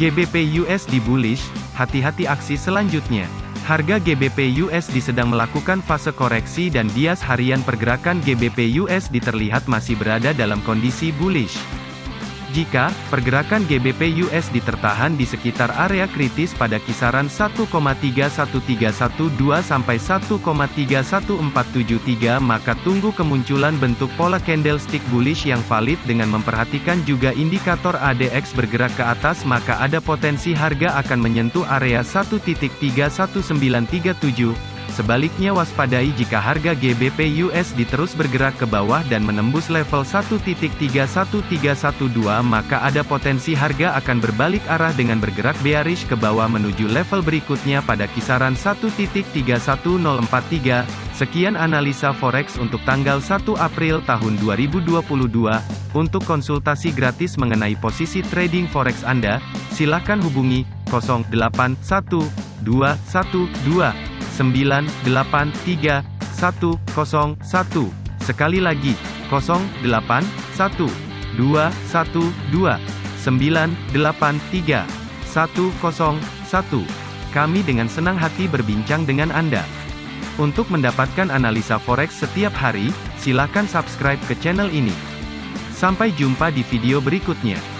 GBP USD bullish, hati-hati aksi selanjutnya. Harga GBP USD sedang melakukan fase koreksi dan bias harian pergerakan GBP USD terlihat masih berada dalam kondisi bullish. Jika pergerakan GBP USD tertahan di sekitar area kritis pada kisaran 1,31312 sampai 1,31473 maka tunggu kemunculan bentuk pola candlestick bullish yang valid dengan memperhatikan juga indikator ADX bergerak ke atas maka ada potensi harga akan menyentuh area 1.31937 Sebaliknya waspadai jika harga GBP USD terus bergerak ke bawah dan menembus level 1.31312 maka ada potensi harga akan berbalik arah dengan bergerak bearish ke bawah menuju level berikutnya pada kisaran 1.31043. Sekian analisa forex untuk tanggal 1 April tahun 2022. Untuk konsultasi gratis mengenai posisi trading forex Anda, silakan hubungi 081212 983 101. Sekali lagi, 08 1 2 1 2 983 101. Kami dengan senang hati berbincang dengan Anda. Untuk mendapatkan analisa forex setiap hari, silakan subscribe ke channel ini. Sampai jumpa di video berikutnya.